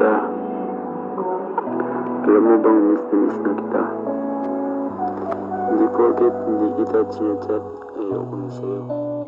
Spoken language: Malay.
kita Alam mo bang miss na miss na kita? Hindi ko agad hindi kita chinachat Ayoko na sa'yo